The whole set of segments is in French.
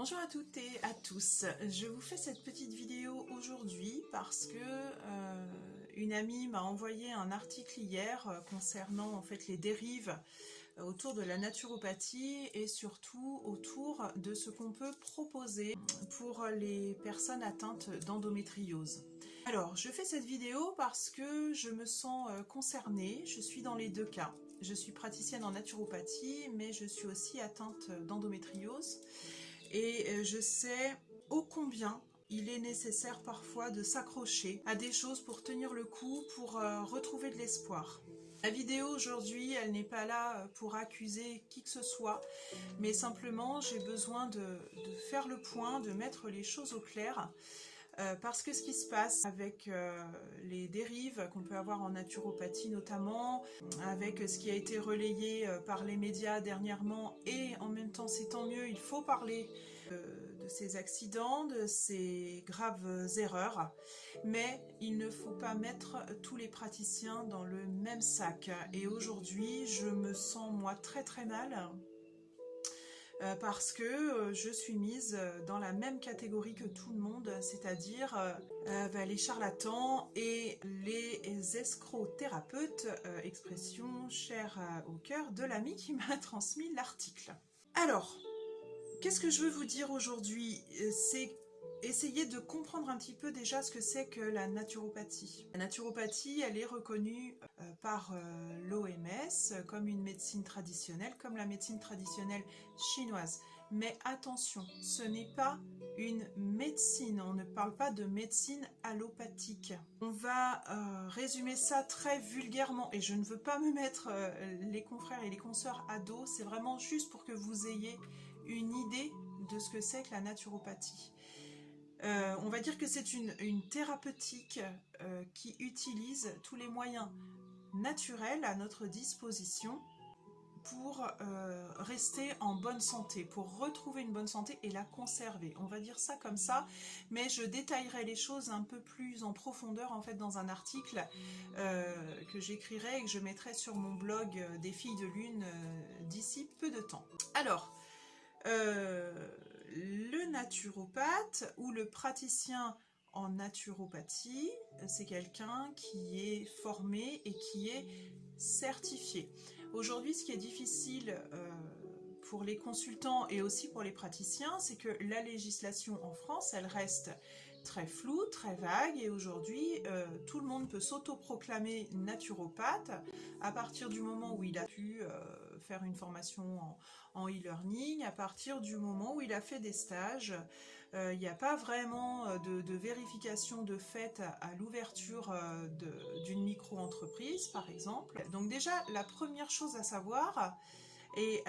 Bonjour à toutes et à tous. Je vous fais cette petite vidéo aujourd'hui parce que euh, une amie m'a envoyé un article hier euh, concernant en fait les dérives euh, autour de la naturopathie et surtout autour de ce qu'on peut proposer pour les personnes atteintes d'endométriose. Alors, je fais cette vidéo parce que je me sens concernée, je suis dans les deux cas. Je suis praticienne en naturopathie, mais je suis aussi atteinte d'endométriose et euh, je sais ô combien il est nécessaire parfois de s'accrocher à des choses pour tenir le coup, pour euh, retrouver de l'espoir. La vidéo aujourd'hui, elle n'est pas là euh, pour accuser qui que ce soit, mais simplement j'ai besoin de, faire le point, de mettre les choses au clair, parce que ce qui se passe avec les dérives qu'on peut avoir en naturopathie notamment, avec ce qui a été relayé par les médias dernièrement, et en même temps c'est tant mieux, il faut parler de ces accidents, de ces graves erreurs, mais il ne faut pas mettre tous les praticiens dans le même sac. Et aujourd'hui, je me sens moi très très mal euh, parce que euh, je suis mise dans la même catégorie que tout le monde, c'est-à-dire euh, bah, les charlatans et les escrocs thérapeutes, expression chère au cœur de l'ami qui m'a transmis l'article. Alors, Qu'est-ce que je veux vous dire aujourd'hui? Euh, C'est essayer de comprendre un petit peu déjà ce que c'est que la naturopathie. La naturopathie, elle est reconnue euh, par euh, l'OMS comme une médecine traditionnelle, comme la médecine traditionnelle chinoise. Mais attention, ce n'est pas une médecine, on ne parle pas de médecine allopathique. On va résumer ça très vulgairement, et je ne veux pas me mettre les confrères et les consoeurs à dos, c'est vraiment juste pour que vous ayez une idée de ce que c'est que la naturopathie. Euh, on va dire que c'est une, thérapeutique euh, qui utilise tous les moyens naturels à notre disposition pour euh, rester en bonne santé, pour retrouver une bonne santé et la conserver. On va dire ça comme ça, mais je détaillerai les choses un peu plus en profondeur en fait dans un article que j'écrirai et que je mettrai sur mon blog des filles de lune d'ici peu de temps. Alors, le naturopathe ou le praticien en naturopathie, c'est quelqu'un qui est formé et qui est certifié. Aujourd'hui, ce qui est difficile euh, pour les consultants et aussi pour les praticiens, c'est que la législation en France, elle reste très floue, très vague et aujourd'hui euh, tout le monde peut s'autoproclamer naturopathe à partir du moment où il a pu faire une formation en e-learning à partir du moment où il a fait des stages. Euh, il n'y a pas vraiment euh, de, vérification de fait à, l'ouverture euh, d'une micro-entreprise, par exemple. Donc déjà, la première chose à savoir, et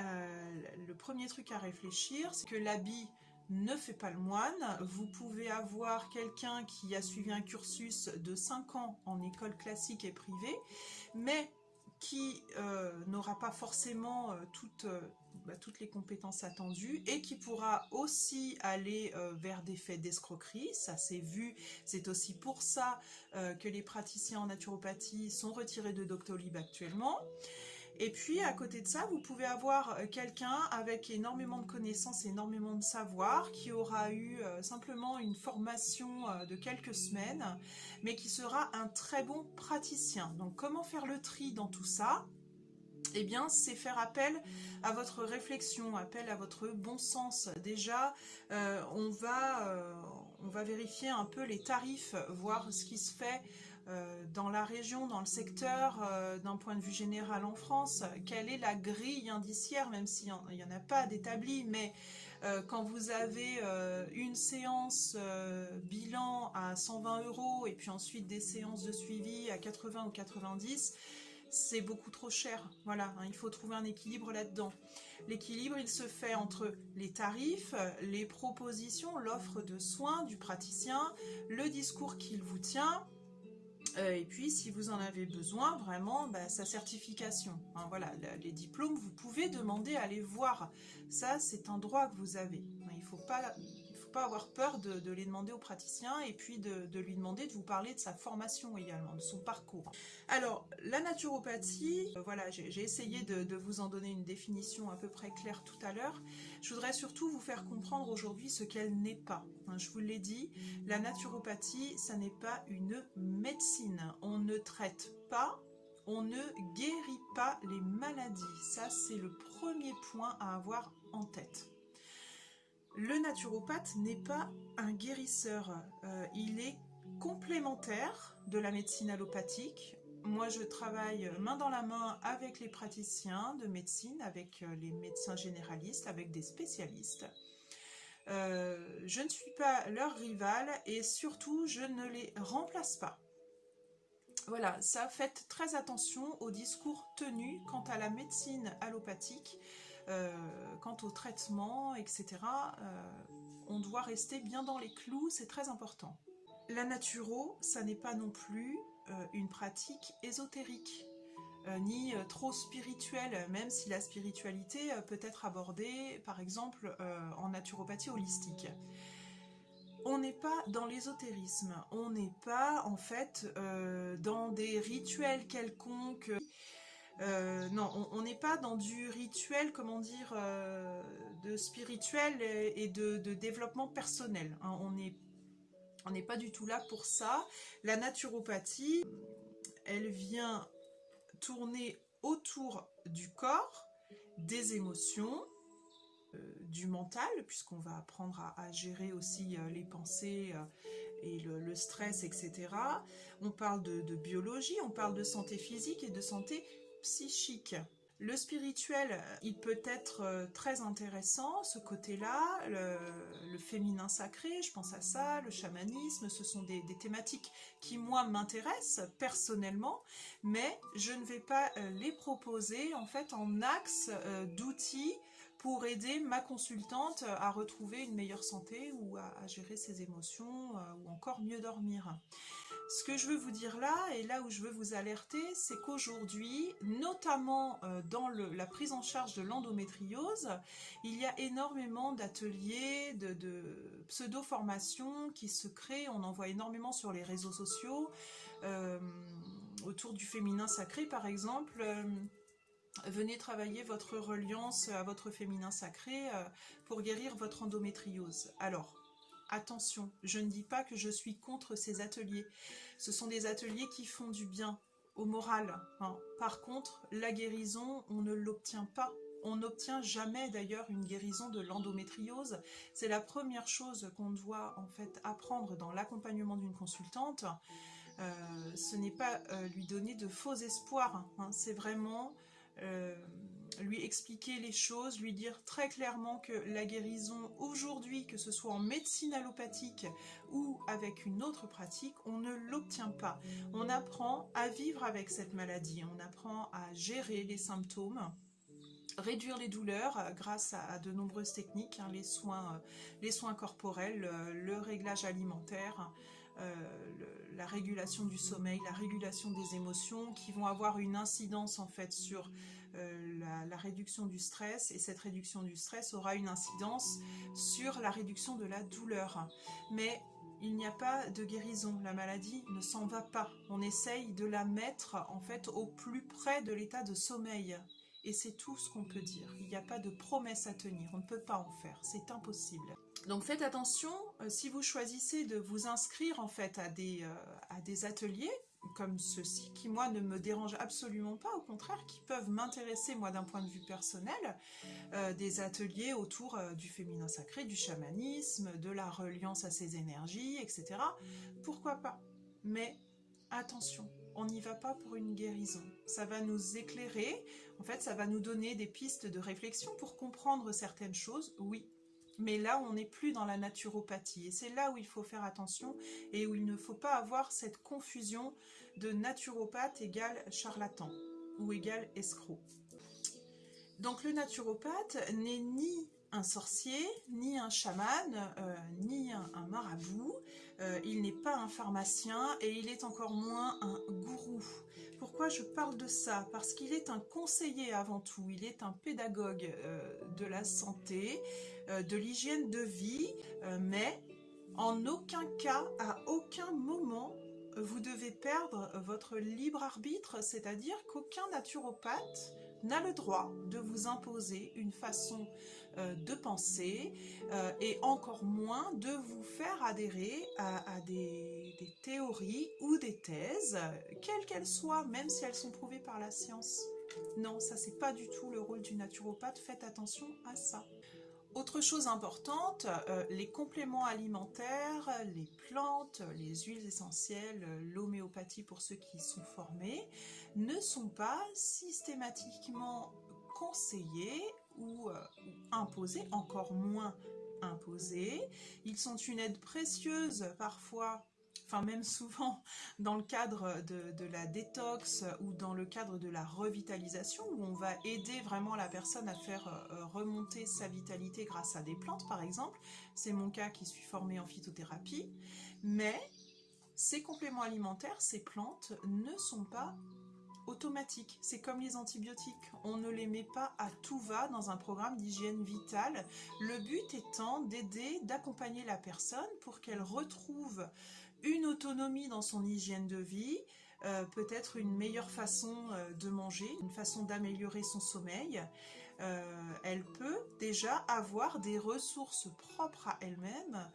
le premier truc à réfléchir, c'est que l'habit ne fait pas le moine. Vous pouvez avoir quelqu'un qui a suivi un cursus de 5 ans en école classique et privée, mais qui n'aura pas forcément toute, bah, toutes les compétences attendues et qui pourra aussi aller euh, vers des faits d'escroquerie, ça c'est vu, c'est aussi pour ça euh, que les praticiens en naturopathie sont retirés de Doctolib actuellement. Et puis à côté de ça, vous pouvez avoir euh, quelqu'un avec énormément de connaissances, énormément de savoir, qui aura eu simplement une formation de quelques semaines, mais qui sera un très bon praticien. Donc comment faire le tri dans tout ça? Eh bien, c'est faire appel à votre réflexion, appel à votre bon sens. Déjà, euh, on, va, euh, vérifier un peu les tarifs, voir ce qui se fait euh, dans la région, dans le secteur, d'un point de vue général en France. Quelle est la grille indiciaire, même s'il n'y en, a pas d'établi, mais quand vous avez une séance bilan à 120 euros et puis ensuite des séances de suivi à 80 ou 90, c'est beaucoup trop cher. Voilà, hein, il faut trouver un équilibre là-dedans. L'équilibre, il se fait entre les tarifs, les propositions, l'offre de soins du praticien, le discours qu'il vous tient, euh, et puis, si vous en avez besoin, vraiment, bah, sa certification. Hein, voilà, les diplômes, vous pouvez demander à les voir. Ça, c'est un droit que vous avez. Il ne faut pas pas avoir peur de, les demander au praticien et puis de, lui demander de vous parler de sa formation également, de son parcours. Alors, la naturopathie, euh, voilà, j'ai essayé de, vous en donner une définition à peu près claire tout à l'heure. Je voudrais surtout vous faire comprendre aujourd'hui ce qu'elle n'est pas. Hein, je vous l'ai dit, la naturopathie, ça n'est pas une médecine. On ne traite pas on ne guérit pas les maladies. Ça, c'est le premier point à avoir en tête. Le naturopathe n'est pas un guérisseur. Euh, il est complémentaire de la médecine allopathique. Moi, je travaille main dans la main avec les praticiens de médecine, avec euh, les médecins généralistes, avec des spécialistes. Euh, je ne suis pas leur rival et surtout, je ne les remplace pas. Voilà, ça faites très attention aux discours tenus quant à la médecine allopathique, euh, quant au traitement, etc. Euh, on doit rester bien dans les clous, c'est très important. La naturo, ça n'est pas non plus euh, une pratique ésotérique, ni trop spirituelle, même si la spiritualité peut être abordée, par exemple, en naturopathie holistique on n'est pas dans l'ésotérisme, on n'est pas en fait dans des rituels quelconques. Euh, non, on n'est pas dans du rituel, comment dire, euh, de spirituel et de, développement personnel. Hein. On n'est on pas du tout là pour ça. La naturopathie, elle vient tourner autour du corps, des émotions, euh, du mental, puisqu'on va apprendre à, gérer aussi les pensées et le, stress, etc. On parle de, biologie, on parle de santé physique et de santé psychique. Le spirituel, il peut être très intéressant, ce côté-là, le, féminin sacré, je pense à ça, le chamanisme, ce sont des, thématiques qui, moi, m'intéressent personnellement, mais je ne vais pas les proposer, en fait, en axe d'outils pour aider ma consultante à retrouver une meilleure santé ou à, gérer ses émotions euh, ou encore mieux dormir. Ce que je veux vous dire là, et là où je veux vous alerter, c'est qu'aujourd'hui, notamment euh, dans la prise en charge de l'endométriose, il y a énormément d'ateliers, de, pseudo-formations qui se créent, on en voit énormément sur les réseaux sociaux, euh, autour du féminin sacré par exemple, venez travailler votre reliance à votre féminin sacré euh, pour guérir votre endométriose. Alors, attention, je ne dis pas que je suis contre ces ateliers. Ce sont des ateliers qui font du bien au moral. Hein. Par contre, la guérison, on ne l'obtient pas. On n'obtient jamais d'ailleurs une guérison de l'endométriose. C'est la première chose qu'on doit en fait apprendre dans l'accompagnement d'une consultante. Euh, ce n'est pas euh, lui donner de faux espoirs. Hein. C'est vraiment euh, lui expliquer les choses, lui dire très clairement que la guérison aujourd'hui, que ce soit en médecine allopathique ou avec une autre pratique, on ne l'obtient pas. On apprend à vivre avec cette maladie, on apprend à gérer les symptômes, réduire les douleurs euh, grâce à, de nombreuses techniques, hein, euh, les soins corporels, le réglage alimentaire, la régulation du sommeil, la régulation des émotions qui vont avoir une incidence en fait sur euh, la, réduction du stress et cette réduction du stress aura une incidence sur la réduction de la douleur. Mais il n'y a pas de guérison, la maladie ne s'en va pas. On essaye de la mettre en fait au plus près de l'état de sommeil. Et c'est tout ce qu'on peut dire. Il n'y a pas de promesse à tenir, on ne peut pas en faire, c'est impossible. Donc faites attention, euh, si vous choisissez de vous inscrire en fait à des, euh, à des ateliers, comme ceux-ci, qui moi ne me dérangent absolument pas, au contraire, qui peuvent m'intéresser moi d'un point de vue personnel, euh, des ateliers autour du féminin sacré, du chamanisme, de la reliance à ses énergies, etc. Pourquoi pas? Mais attention, on n'y va pas pour une guérison. Ça va nous éclairer, en fait ça va nous donner des pistes de réflexion pour comprendre certaines choses, oui, mais là, on n'est plus dans la naturopathie. Et c'est là où il faut faire attention et où il ne faut pas avoir cette confusion de naturopathe égale charlatan ou égale escroc. Donc le naturopathe n'est ni un sorcier, ni un chaman, euh, ni un, marabout. Euh, il n'est pas un pharmacien et il est encore moins un gourou. Pourquoi je parle de ça? Parce qu'il est un conseiller avant tout, il est un pédagogue euh, de la santé, de l'hygiène de vie, mais en aucun cas, à aucun moment, vous devez perdre votre libre arbitre, c'est-à-dire qu'aucun naturopathe n'a le droit de vous imposer une façon de penser euh, et encore moins de vous faire adhérer à, des, théories ou des thèses, quelles qu'elles soient, même si elles sont prouvées par la science. Non, ça c'est pas du tout le rôle du naturopathe, faites attention à ça. Autre chose importante, euh, les compléments alimentaires, les plantes, les huiles essentielles, l'homéopathie pour ceux qui sont formés, ne sont pas systématiquement conseillés ou, euh, imposés, encore moins imposés. Ils sont une aide précieuse parfois enfin même souvent dans le cadre de, la détox ou dans le cadre de la revitalisation où on va aider vraiment la personne à faire euh, remonter sa vitalité grâce à des plantes par exemple. C'est mon cas qui suis formée en phytothérapie. Mais ces compléments alimentaires, ces plantes ne sont pas automatiques. C'est comme les antibiotiques, on ne les met pas à tout va dans un programme d'hygiène vitale. Le but étant d'aider, d'accompagner la personne pour qu'elle retrouve une autonomie dans son hygiène de vie, euh, peut-être une meilleure façon euh, de manger, une façon d'améliorer son sommeil. Euh, elle peut déjà avoir des ressources propres à elle-même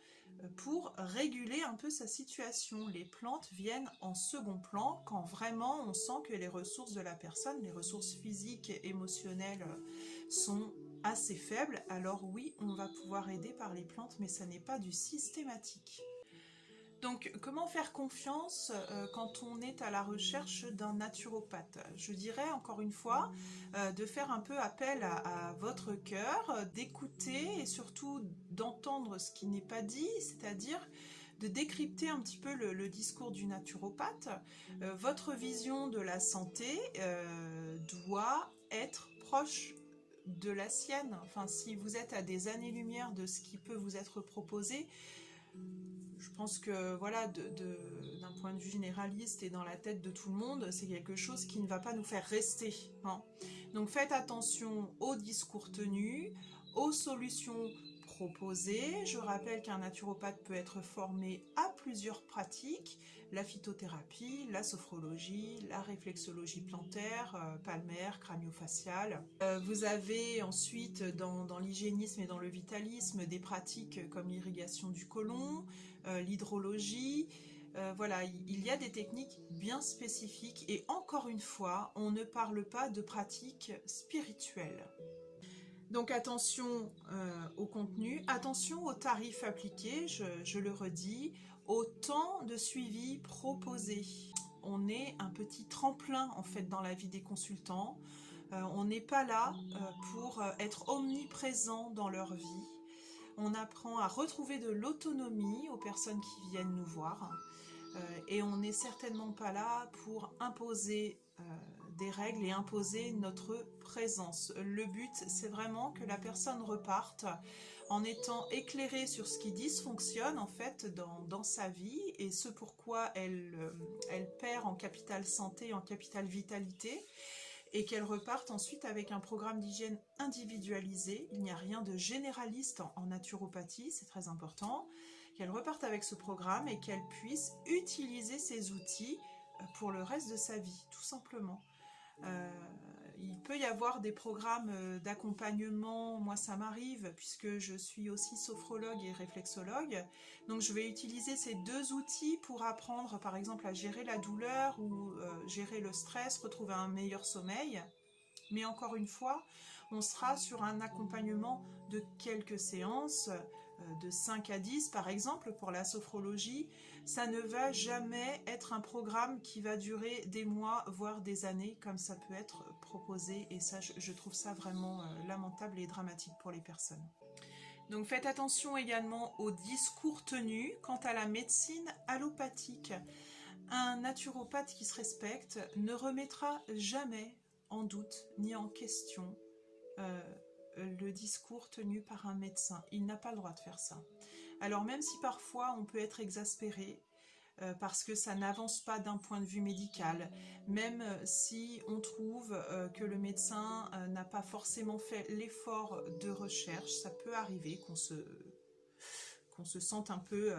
pour réguler un peu sa situation. Les plantes viennent en second plan quand vraiment on sent que les ressources de la personne, les ressources physiques émotionnelles sont assez faibles. Alors oui, on va pouvoir aider par les plantes, mais ça n'est pas du systématique. Donc, comment faire confiance euh, quand on est à la recherche d'un naturopathe? Je dirais, encore une fois, euh, de faire un peu appel à, votre cœur, d'écouter et surtout d'entendre ce qui n'est pas dit, c'est-à-dire de décrypter un petit peu le, discours du naturopathe. Euh, votre vision de la santé doit être proche de la sienne. Enfin, si vous êtes à des années-lumière de ce qui peut vous être proposé, je pense que voilà, d'un point de vue généraliste et dans la tête de tout le monde, c'est quelque chose qui ne va pas nous faire rester. Hein. Donc faites attention aux discours tenus, aux solutions proposées. Je rappelle qu'un naturopathe peut être formé à plusieurs pratiques, la phytothérapie, la sophrologie, la réflexologie plantaire, euh, palmaire, craniofaciale. Euh, vous avez ensuite dans, dans l'hygiénisme et dans le vitalisme des pratiques comme l'irrigation du côlon, l'hydrologie, voilà, il y a des techniques bien spécifiques et encore une fois, on ne parle pas de pratiques spirituelles. Donc attention au contenu, attention aux tarifs appliqués, je, le redis, au temps de suivi proposé. On est un petit tremplin en fait dans la vie des consultants. Euh, on n'est pas là euh, pour euh, être omniprésent dans leur vie. On apprend à retrouver de l'autonomie aux personnes qui viennent nous voir. et on n'est certainement pas là pour imposer des règles et imposer notre présence. Le but, c'est vraiment que la personne reparte en étant éclairée sur ce qui dysfonctionne en fait dans, sa vie et ce pourquoi elle, euh, elle perd en capital santé, en capital vitalité et qu'elle reparte ensuite avec un programme d'hygiène individualisé. Il n'y a rien de généraliste en, naturopathie, c'est très important. Qu'elle reparte avec ce programme et qu'elle puisse utiliser ces outils euh, pour le reste de sa vie, tout simplement. Euh, il peut y avoir des programmes euh, d'accompagnement, moi ça m'arrive puisque je suis aussi sophrologue et réflexologue, donc je vais utiliser ces deux outils pour apprendre par exemple à gérer la douleur ou euh, gérer le stress, retrouver un meilleur sommeil. Mais encore une fois, on sera sur un accompagnement de quelques séances, de 5 à 10 par exemple pour la sophrologie, ça ne va jamais être un programme qui va durer des mois, voire des années, comme ça peut être proposé. Et ça, je, trouve ça vraiment euh, lamentable et dramatique pour les personnes. Donc faites attention également aux discours tenus quant à la médecine allopathique. Un naturopathe qui se respecte ne remettra jamais en doute ni en question euh, le discours tenu par un médecin. Il n'a pas le droit de faire ça. Alors même si parfois on peut être exaspéré, euh, parce que ça n'avance pas d'un point de vue médical, même si on trouve euh, que le médecin euh, n'a pas forcément fait l'effort de recherche, ça peut arriver qu'on se, qu'on se sente un peu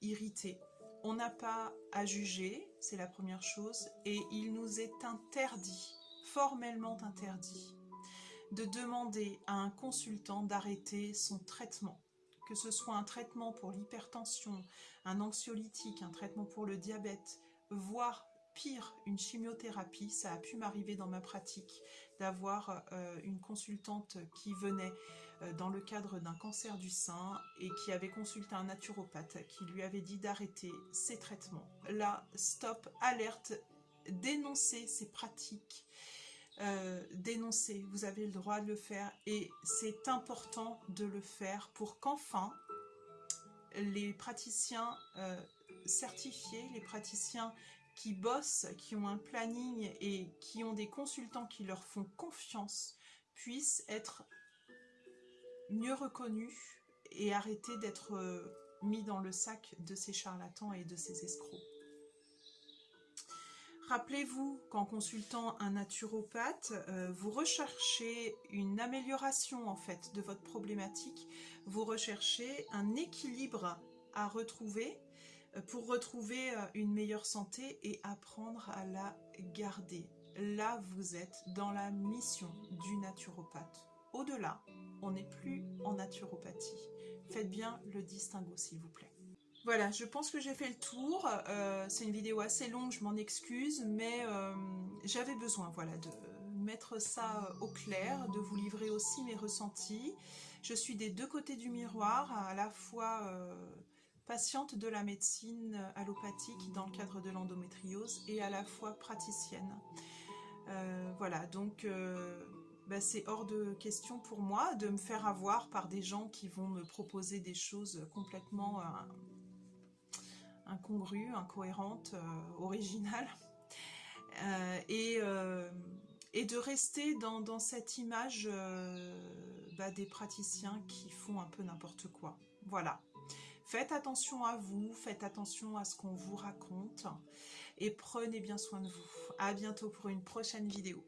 irrité. On n'a pas à juger, c'est la première chose, et il nous est interdit, formellement interdit, de demander à un consultant d'arrêter son traitement que ce soit un traitement pour l'hypertension, un anxiolytique, un traitement pour le diabète, voire pire, une chimiothérapie, ça a pu m'arriver dans ma pratique d'avoir euh, une consultante qui venait euh, dans le cadre d'un cancer du sein et qui avait consulté un naturopathe qui lui avait dit d'arrêter ses traitements. Là, stop, alerte, dénoncer ces pratiques euh, dénoncer, vous avez le droit de le faire et c'est important de le faire pour qu'enfin les praticiens euh, certifiés, les praticiens qui bossent, qui ont un planning et qui ont des consultants qui leur font confiance puissent être mieux reconnus et arrêter d'être euh, mis dans le sac de ces charlatans et de ces escrocs. Rappelez-vous qu'en consultant un naturopathe, euh, vous recherchez une amélioration en fait de votre problématique, vous recherchez un équilibre à retrouver euh, pour retrouver euh, une meilleure santé et apprendre à la garder. Là, vous êtes dans la mission du naturopathe. Au-delà, on n'est plus en naturopathie. Faites bien le distinguo, s'il vous plaît. Voilà, je pense que j'ai fait le tour. Euh, c'est une vidéo assez longue, je m'en excuse, mais euh, j'avais besoin voilà, de mettre ça au clair, de vous livrer aussi mes ressentis. Je suis des deux côtés du miroir, à la fois euh, patiente de la médecine allopathique dans le cadre de l'endométriose et à la fois praticienne. voilà, donc bah, c'est hors de question pour moi de me faire avoir par des gens qui vont me proposer des choses complètement incongrue, incohérente, euh, originale. Euh, et, euh, et, de rester dans, cette image bah, des praticiens qui font un peu n'importe quoi. Voilà. Faites attention à vous, faites attention à ce qu'on vous raconte et prenez bien soin de vous. À bientôt pour une prochaine vidéo.